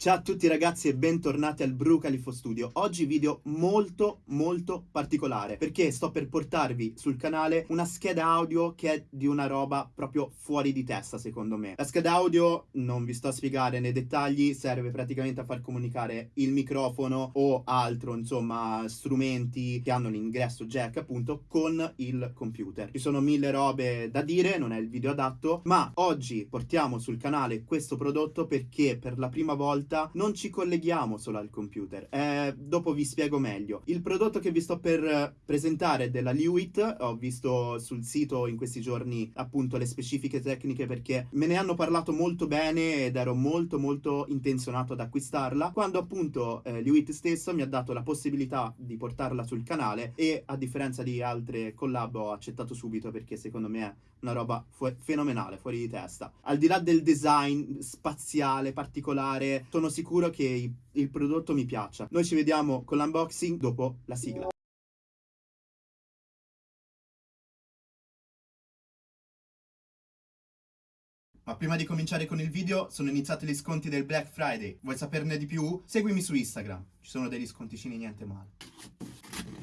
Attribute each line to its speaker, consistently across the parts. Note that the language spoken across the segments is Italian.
Speaker 1: Ciao a tutti ragazzi e bentornati al Bru Califo Studio. Oggi video molto molto particolare perché sto per portarvi sul canale una scheda audio che è di una roba proprio fuori di testa secondo me. La scheda audio, non vi sto a spiegare nei dettagli, serve praticamente a far comunicare il microfono o altro insomma strumenti che hanno l'ingresso jack appunto con il computer. Ci sono mille robe da dire, non è il video adatto, ma oggi portiamo sul canale questo prodotto perché per la prima volta volta non ci colleghiamo solo al computer. Eh, dopo vi spiego meglio. Il prodotto che vi sto per presentare è della Lewitt. Ho visto sul sito in questi giorni appunto le specifiche tecniche perché me ne hanno parlato molto bene ed ero molto molto intenzionato ad acquistarla. Quando appunto eh, Lewitt stesso mi ha dato la possibilità di portarla sul canale e a differenza di altre collab ho accettato subito perché secondo me una roba fu fenomenale, fuori di testa. Al di là del design spaziale, particolare, sono sicuro che il prodotto mi piaccia. Noi ci vediamo con l'unboxing dopo la sigla. Ma prima di cominciare con il video, sono iniziati gli sconti del Black Friday. Vuoi saperne di più? Seguimi su Instagram, ci sono degli sconticini niente male.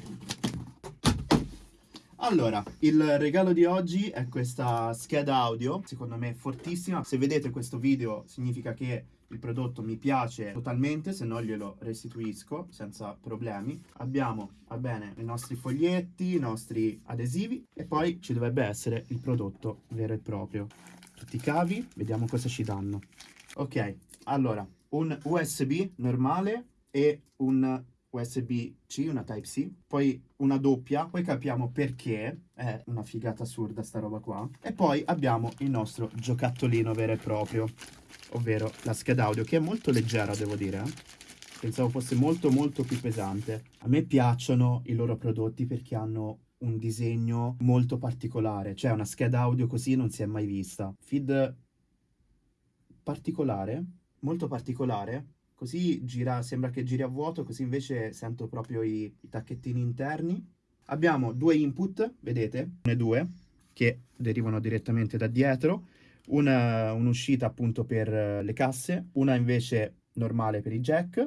Speaker 1: Allora, il regalo di oggi è questa scheda audio, secondo me fortissima. Se vedete questo video significa che il prodotto mi piace totalmente, se no glielo restituisco senza problemi. Abbiamo, va bene, i nostri foglietti, i nostri adesivi e poi ci dovrebbe essere il prodotto vero e proprio. Tutti i cavi, vediamo cosa ci danno. Ok, allora, un USB normale e un USB-C, una Type-C, poi una doppia, poi capiamo perché, è una figata assurda sta roba qua, e poi abbiamo il nostro giocattolino vero e proprio, ovvero la scheda audio, che è molto leggera devo dire, eh? pensavo fosse molto molto più pesante. A me piacciono i loro prodotti perché hanno un disegno molto particolare, cioè una scheda audio così non si è mai vista. Feed particolare, molto particolare, Così gira, sembra che giri a vuoto, così invece sento proprio i, i tacchettini interni. Abbiamo due input, vedete, ne due, che derivano direttamente da dietro. Un'uscita appunto per le casse, una invece normale per i jack.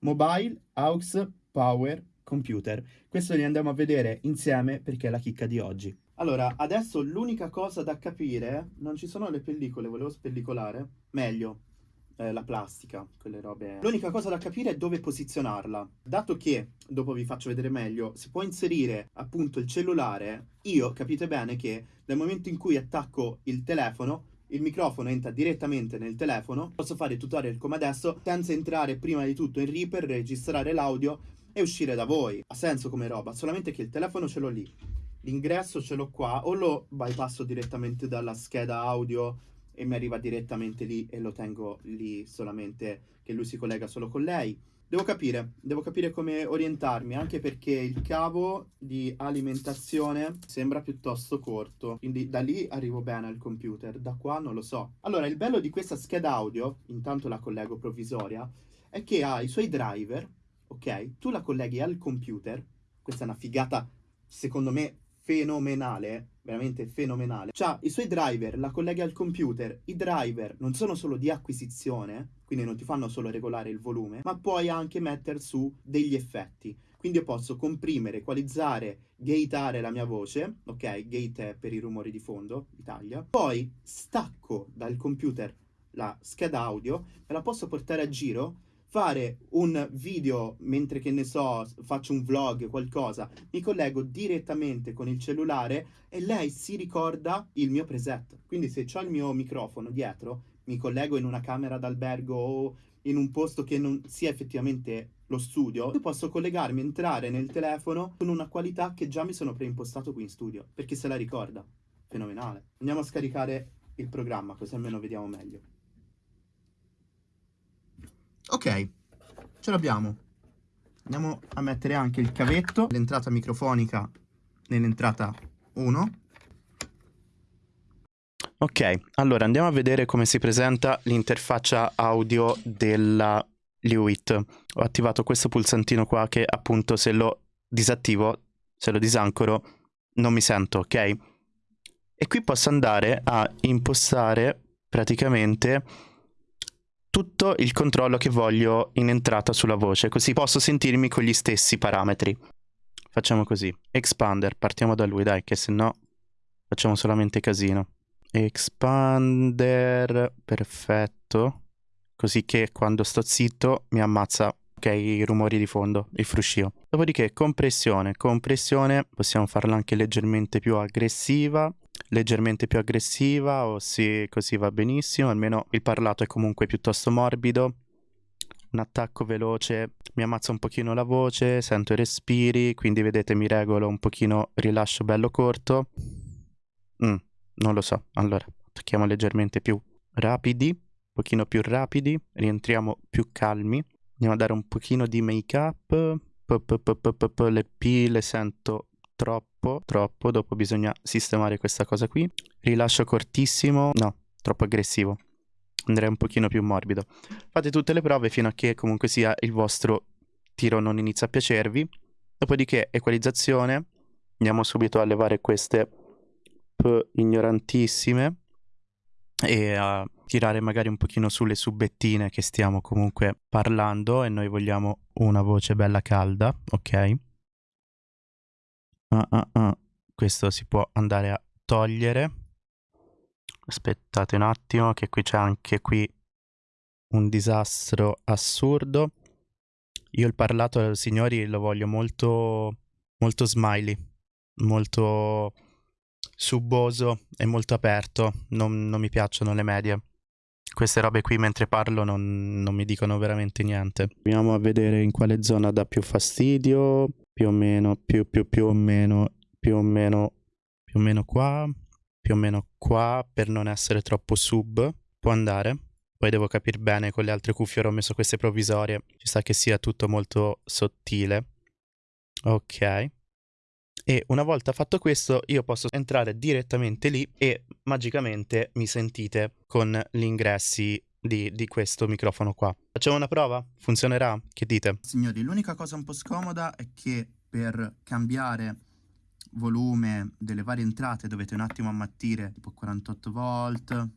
Speaker 1: Mobile, aux, power, computer. Questo li andiamo a vedere insieme perché è la chicca di oggi. Allora, adesso l'unica cosa da capire, non ci sono le pellicole, volevo spellicolare, meglio, eh, la plastica, quelle robe. L'unica cosa da capire è dove posizionarla. Dato che, dopo vi faccio vedere meglio, si può inserire appunto il cellulare, io capite bene che nel momento in cui attacco il telefono, il microfono entra direttamente nel telefono, posso fare il tutorial come adesso senza entrare prima di tutto in Reaper, registrare l'audio e uscire da voi. Ha senso come roba, solamente che il telefono ce l'ho lì. L'ingresso ce l'ho qua, o lo bypasso direttamente dalla scheda audio e mi arriva direttamente lì e lo tengo lì solamente che lui si collega solo con lei. Devo capire, devo capire come orientarmi, anche perché il cavo di alimentazione sembra piuttosto corto, quindi da lì arrivo bene al computer, da qua non lo so. Allora, il bello di questa scheda audio, intanto la collego provvisoria, è che ha i suoi driver, ok? Tu la colleghi al computer, questa è una figata, secondo me, fenomenale, veramente fenomenale. C'ha i suoi driver, la collega al computer. I driver non sono solo di acquisizione, quindi non ti fanno solo regolare il volume, ma puoi anche mettere su degli effetti. Quindi io posso comprimere, equalizzare, gateare la mia voce, ok? Gate è per i rumori di fondo, Italia. Poi stacco dal computer la scheda audio, me la posso portare a giro fare un video mentre che ne so, faccio un vlog, qualcosa, mi collego direttamente con il cellulare e lei si ricorda il mio preset. Quindi se ho il mio microfono dietro, mi collego in una camera d'albergo o in un posto che non sia effettivamente lo studio, io posso collegarmi, entrare nel telefono con una qualità che già mi sono preimpostato qui in studio, perché se la ricorda. Fenomenale. Andiamo a scaricare il programma, così almeno vediamo meglio. Ok, ce l'abbiamo. Andiamo a mettere anche il cavetto, l'entrata microfonica nell'entrata 1.
Speaker 2: Ok, allora andiamo a vedere come si presenta l'interfaccia audio della Lewitt. Ho attivato questo pulsantino qua che appunto se lo disattivo, se lo disancoro, non mi sento, ok? E qui posso andare a impostare praticamente tutto il controllo che voglio in entrata sulla voce, così posso sentirmi con gli stessi parametri. Facciamo così. Expander, partiamo da lui, dai, che se no facciamo solamente casino. Expander, perfetto. Così che quando sto zitto mi ammazza ok, i rumori di fondo, il fruscio. Dopodiché compressione, compressione, possiamo farla anche leggermente più aggressiva, leggermente più aggressiva o sì, così va benissimo, almeno il parlato è comunque piuttosto morbido. Un attacco veloce mi ammazza un pochino la voce, sento i respiri, quindi vedete mi regolo un pochino rilascio bello corto. Mm, non lo so, allora attacchiamo leggermente più rapidi, un pochino più rapidi, rientriamo più calmi. Andiamo a dare un pochino di make up. Le P le sento troppo, troppo. Dopo bisogna sistemare questa cosa qui. Rilascio cortissimo. No, troppo aggressivo. Andrei un pochino più morbido. Fate tutte le prove fino a che comunque sia il vostro tiro non inizia a piacervi. Dopodiché equalizzazione. Andiamo subito a levare queste P ignorantissime e a tirare magari un pochino sulle subettine che stiamo comunque parlando e noi vogliamo una voce bella calda, ok? Uh, uh, uh. Questo si può andare a togliere. Aspettate un attimo che qui c'è anche qui un disastro assurdo. Io il parlato, signori, lo voglio molto, molto smiley, molto subboso e molto aperto, non, non mi piacciono le medie. Queste robe qui mentre parlo non, non mi dicono veramente niente. Proviamo a vedere in quale zona dà più fastidio, più o meno, più, più, più o meno, più o meno, più o meno qua, più o meno qua, per non essere troppo sub, può andare. Poi devo capire bene con le altre cuffie, ho messo queste provvisorie, ci sta che sia tutto molto sottile. Ok. E una volta fatto questo io posso entrare direttamente lì e magicamente mi sentite con gli ingressi di, di, questo microfono qua. Facciamo una prova? Funzionerà? Che dite?
Speaker 1: Signori, l'unica cosa un po' scomoda è che per cambiare volume delle varie entrate dovete un attimo ammattire tipo 48 volt,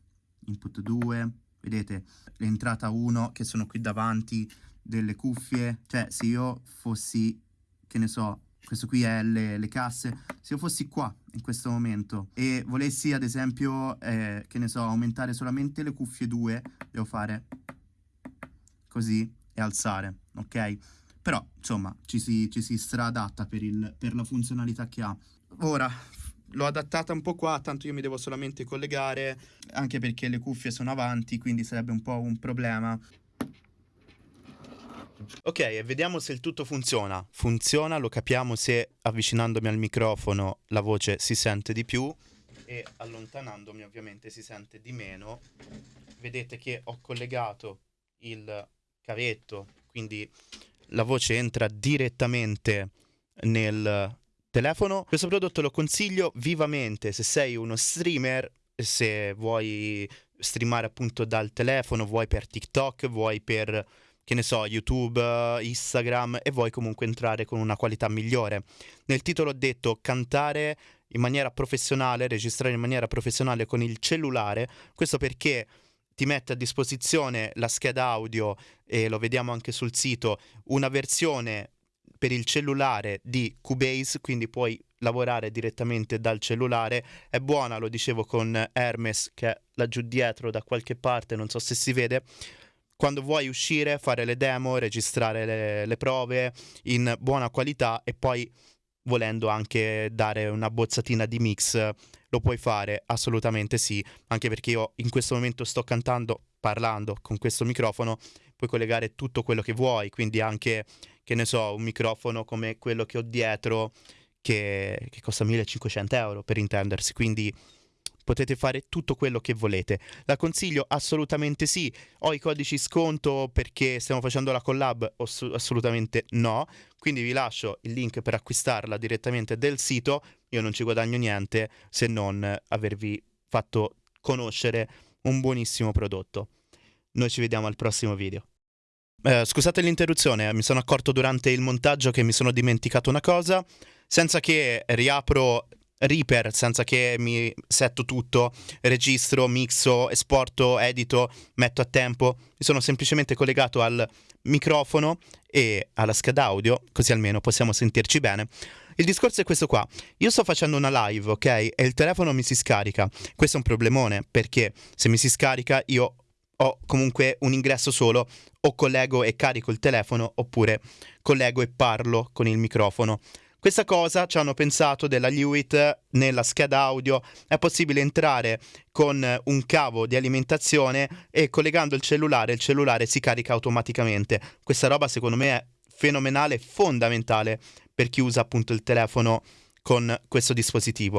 Speaker 1: input 2, vedete l'entrata 1 che sono qui davanti delle cuffie, cioè se io fossi, che ne so, questo qui è le, le, casse, se io fossi qua in questo momento e volessi ad esempio, eh, che ne so, aumentare solamente le cuffie 2, devo fare così e alzare, ok? Però, insomma, ci si, ci si stradatta per, il, per la funzionalità che ha. Ora, l'ho adattata un po' qua, tanto io mi devo solamente collegare, anche perché le cuffie sono avanti, quindi sarebbe un po' un problema.
Speaker 2: Ok, vediamo se il tutto funziona. Funziona, lo capiamo se avvicinandomi al microfono la voce si sente di più e allontanandomi ovviamente si sente di meno. Vedete che ho collegato il cavetto, quindi la voce entra direttamente nel telefono. Questo prodotto lo consiglio vivamente se sei uno streamer, se vuoi streamare appunto dal telefono, vuoi per TikTok, vuoi per che ne so, YouTube, Instagram e vuoi comunque entrare con una qualità migliore. Nel titolo ho detto cantare in maniera professionale, registrare in maniera professionale con il cellulare, questo perché ti mette a disposizione la scheda audio e lo vediamo anche sul sito, una versione per il cellulare di Cubase, quindi puoi lavorare direttamente dal cellulare. È buona, lo dicevo con Hermes che è laggiù dietro da qualche parte, non so se si vede quando vuoi uscire, fare le demo, registrare le, le prove in buona qualità e poi volendo anche dare una bozzatina di mix lo puoi fare assolutamente sì. Anche perché io in questo momento sto cantando parlando con questo microfono puoi collegare tutto quello che vuoi quindi anche che ne so un microfono come quello che ho dietro che, che costa 1500 euro per intendersi. Quindi potete fare tutto quello che volete. La consiglio assolutamente sì. Ho i codici sconto perché stiamo facendo la collab? assolutamente no. Quindi vi lascio il link per acquistarla direttamente del sito. Io non ci guadagno niente se non avervi fatto conoscere un buonissimo prodotto. Noi ci vediamo al prossimo video. Eh, scusate l'interruzione, mi sono accorto durante il montaggio che mi sono dimenticato una cosa. Senza che riapro Reaper senza che mi setto tutto, registro, mixo, esporto, edito, metto a tempo. Mi sono semplicemente collegato al microfono e alla scheda audio, così almeno possiamo sentirci bene. Il discorso è questo qua. Io sto facendo una live, ok? E il telefono mi si scarica. Questo è un problemone perché se mi si scarica io ho comunque un ingresso solo, o collego e carico il telefono oppure collego e parlo con il microfono. Questa cosa ci hanno pensato della Lewitt nella scheda audio, è possibile entrare con un cavo di alimentazione e collegando il cellulare il cellulare si carica automaticamente. Questa roba secondo me è fenomenale, fondamentale per chi usa appunto il telefono con questo dispositivo.